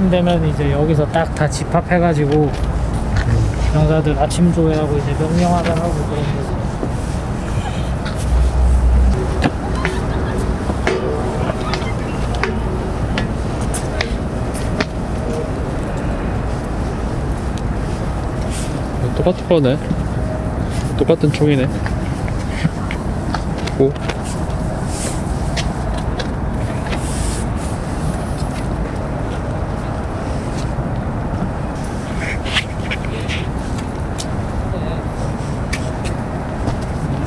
아침 되면 이제 여기서 딱 다 집합해가지고 병사들 아침 조회하고 이제 명령하관하고 그런 거지. 똑같은 거네. 똑같은 총이네. 오.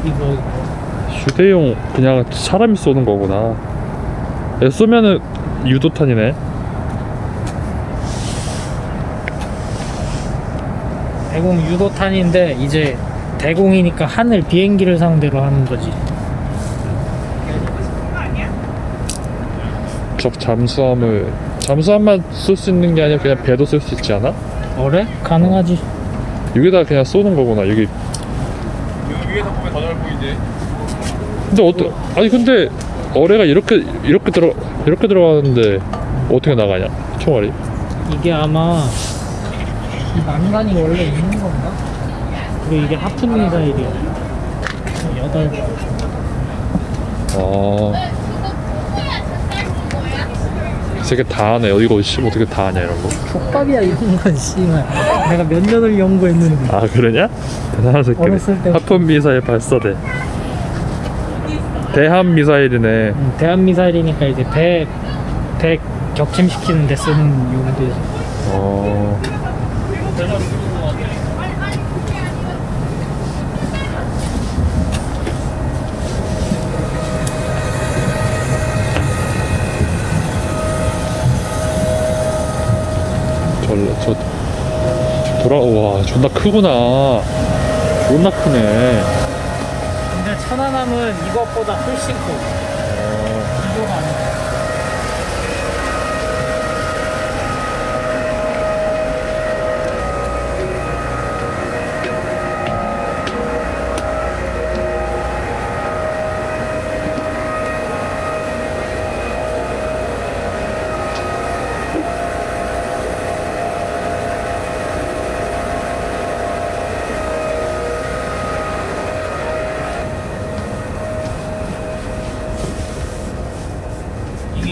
이거 휴대용 그냥 사람이 쏘는 거구나. 얘 쏘면은 유도탄이네. 대공 유도탄인데 이제 대공이니까 하늘 비행기를 상대로 하는 거지. 적 잠수함을 잠수함만 쏠수 있는 게 아니라 그냥 배도 쏠수 있지 않아? 어래? 가능하지. 여기다 그냥 쏘는 거구나. 여기. 위에서 보면 더 넓어 보이지? 근데 어떠? 아니 근데 어뢰가 이렇게 이렇게 들어 이렇게 들어가는데 어떻게 나가냐? 총알이? 이게 아마 이 난간이 원래 있는 건가? 그리고 이게 하프 미사일이야. 여덟 발. 아. 이 새끼 다 하네. 이거 씨 어떻게 다 하냐 이런 거. 족밥이야 이런 건 씨발. 내가 몇 년을 연구했는데. 아 그러냐? 대단한 새끼네. 하품 미사일 발사대. 대함 미사일이네. 음, 대한 미사일이니까 이제 배, 배 격침시키는 데 쓰는 용도지. 어. 저, 저 돌아 와 존나 크구나 존나 크네 천안함은 이것보다 훨씬 커.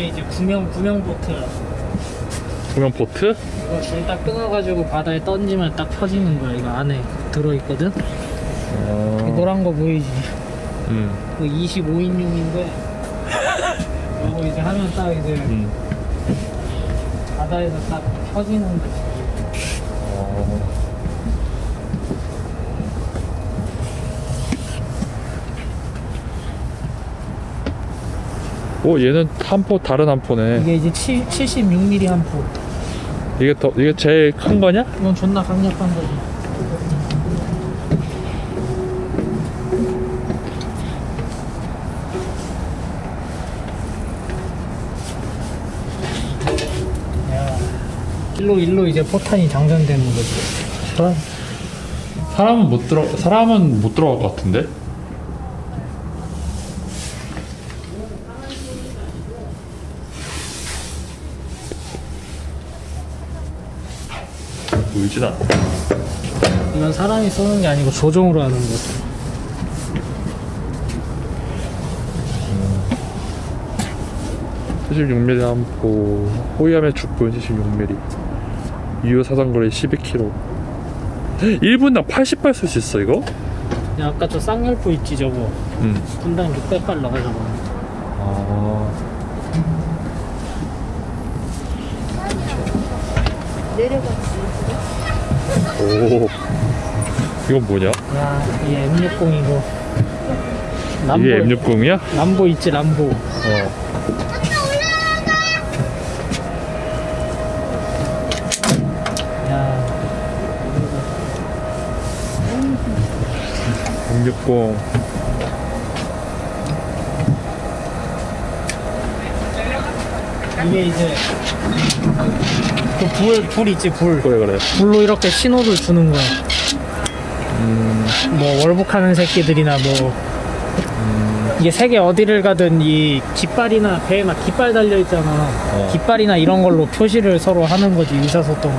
이게 이제 구명 구명 보트야. 구명 보트? 이거 줄 딱 끊어가지고 바다에 던지면 딱 펴지는 거야. 이거 안에 들어있거든. 이 어. 노란 거 보이지? 음. 그 25인용인데 이거 이제 하면 딱 이제 음. 바다에서 딱 펴지는 거지. 어. 오 얘는 한 포 다른 한 포네 이게 이제 7, 76mm 한 포. 이게 더 이게 제일 큰 거냐? 이건 존나 강력한 거지. 야, 일로 일로 이제 포탄이 장전되는 거지. 사람 사람은 못 들어 사람은 못 들어갈 것 같은데? 보이진 않아. 이건 사람이 쏘는 게 아니고 조종으로 하는. 음. 76mm 한포 호위함의 죽군 76mm 유효 사상거리 12km 1분당 80발 쏠수 있어 이거? 야, 아까 저 쌍열포 있지 저거. 응. 분당 600발 나가 저거. 아 오 이건 뭐냐? 야, 이 M60 이거. 이게 M60이야? 람보 있지 람보. 어 야, 660 이게 이제 그 불, 불 있지 불. 그래 그래 불로 이렇게 신호를 주는 거야. 뭐 월북하는 새끼들이나 뭐 이게 세계 어디를 가든 이 깃발이나 배에나 깃발 달려 있잖아. 어. 깃발이나 이런 걸로 표시를 서로 하는 거지 의사소통.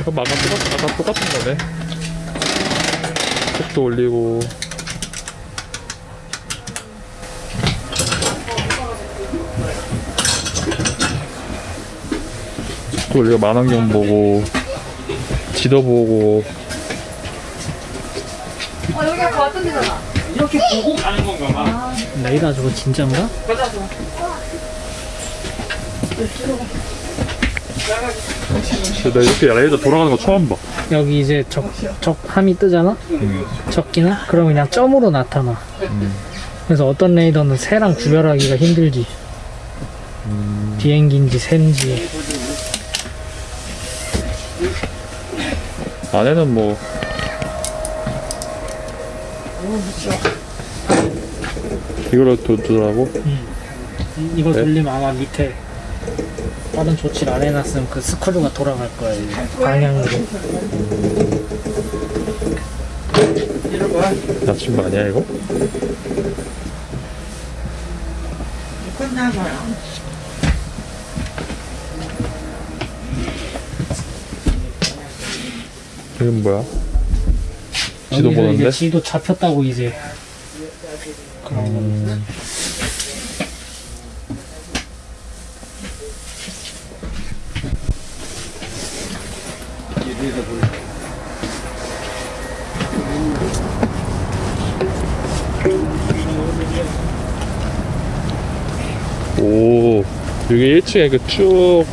이거 아까 똑같, 똑같은 거네. 속도 올리고. 속도 올리고 만원경 보고 지도 보고 어, 여기가 그 같은 데잖아. 이렇게 보고 가는 건가 봐. 레이더 저거 진짜인가? 나 이렇게 레이더 돌아가는 거 처음 봐. 여기 이제 적, 적 함이 뜨잖아? 적기나? 그럼 그냥 점으로 나타나. 그래서 어떤 레이더는 새랑 구별하기가 힘들지. 비행기인지 새인지. 안에는 뭐 이걸로 두더라고. 이- 이거 네? 돌리면 아마 밑에 다른 조치를 안 해놨으면 그 스크류가 돌아갈 거야. 이게. 방향으로. 거 아니야 이거? 이건 뭐야? 지도 보는데? 지도 잡혔다고 이제. 그런 거. 오 여기 1층에 그 쭉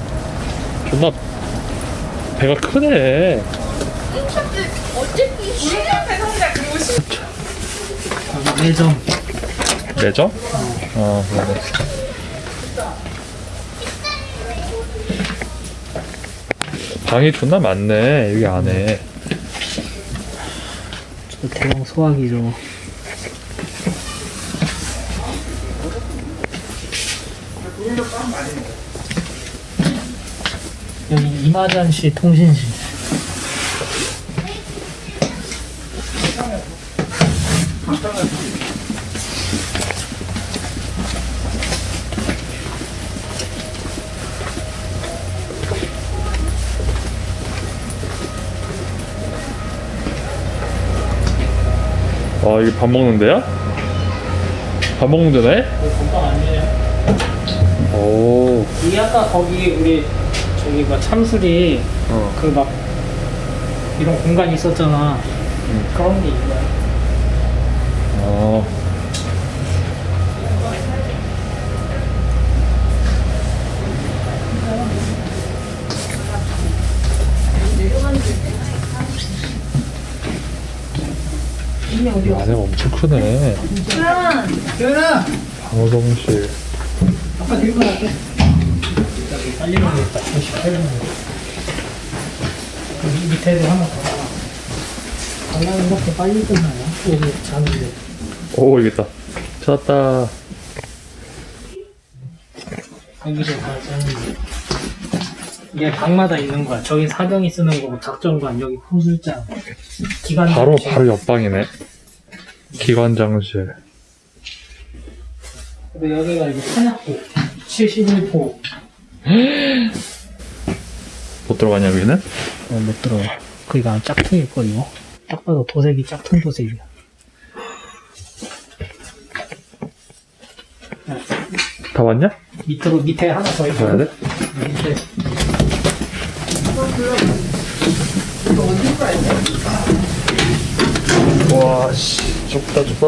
존나 배가 크네 어쨌든 시간대 상자 그리고 시 여기 매점. 매점? 어 그러네 방이 존나 많네 여기 안에 저 대형 소화기죠. 여기 이마잔시 통신실. 아 이게 밥 먹는 데야? 밥 먹는 데네? 건강 아니에요? 오 이게 아까 거기 우리 저기 뭐 참술이 어. 그 막 이런 공간이 있었잖아. 그런 게 있어 요. 어. 안에가 엄청 크네. 방호동실. 아까 들고 갈게. 빨리 먹겠다. 28분. 여기 밑에도 하나 더. 관람이 이렇게 빨리 끝나요? 여기 자는데. 오, 있다. 찾았다. 여기서 다 자는데. 이게 방마다 있는 거야. 저기 사병이 쓰는 거고, 작전관, 여기 포술장, 기관 바로, 바로 옆방이네. 기관장실. 근데 여기가 이제 탄약고, 71포. 못 들어가냐, 여기는? 어, 못 들어가. 그니까 짝퉁일걸, 이거. 딱 봐도 도색이 짝퉁 도색이야. 다 왔냐? 밑으로, 밑에 하나 더 있어. 가야 돼? 밑에. 와, 씨. 좁다, 좁다.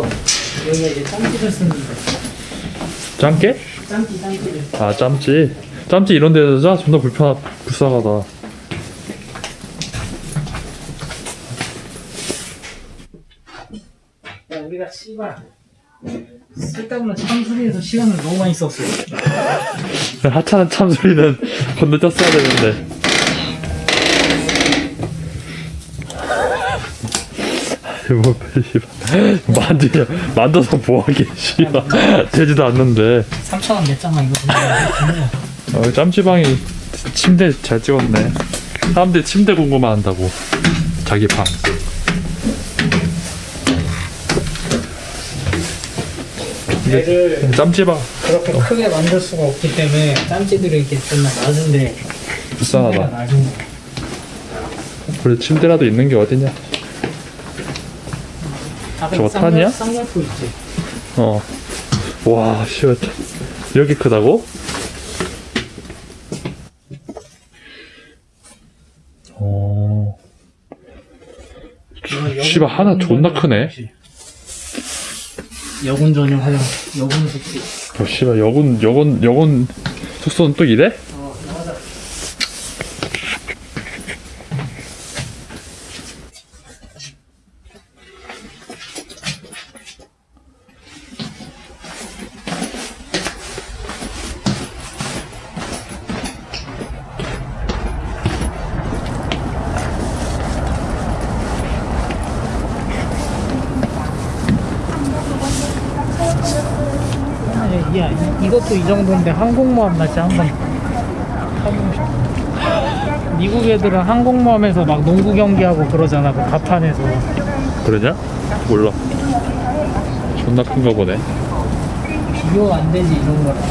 여기가 이제 짬기를 쓰는데. 짬깨? 짬기, 짬기를. 아, 짬찌. 짬찌 이런 데서 자? 존나 불편, 불쌍하다. 야, 우리가 씨발. 쓸데없는 참수리에서 시간을 너무 많이 썼어. 하찮은 참소리는 건너뛰었어야 되는데. 뭐, 씨발. 만지, 만져서 뭐하게, 씨발. 되지도 않는데. 3,000원 냈잖아, 이거. 어, 짬찌방이 침대 잘 찍었네. 사람들이 침대 궁금해 한다고. 자기 방. 얘를 짬찌방 그렇게 크게 만들 수가 없기 때문에 짬찌들이 이렇게 좀 낮은데 불쌍하다. 그래 침대라도 있는 게 어디냐? 아, 저거 탄이야? 쌍열포 있지. 어. 와, 씨. 여기 크다고? 어. 여군- 씨발, 하나 존나 크네. 여군 전용 화장실. 여군 숙소. 어, 씨발, 여군, 여군, 여군 숙소는 또 이래? 야, 이, 이것도 이 정도인데 항공모함 날지 한번 타보고 싶어. 미국 애들은 항공모함에서 막 농구 경기하고 그러잖아, 그 가판에서. 그러냐? 몰라. 존나 큰가 보네. 비교 안 되지, 이런 거랑.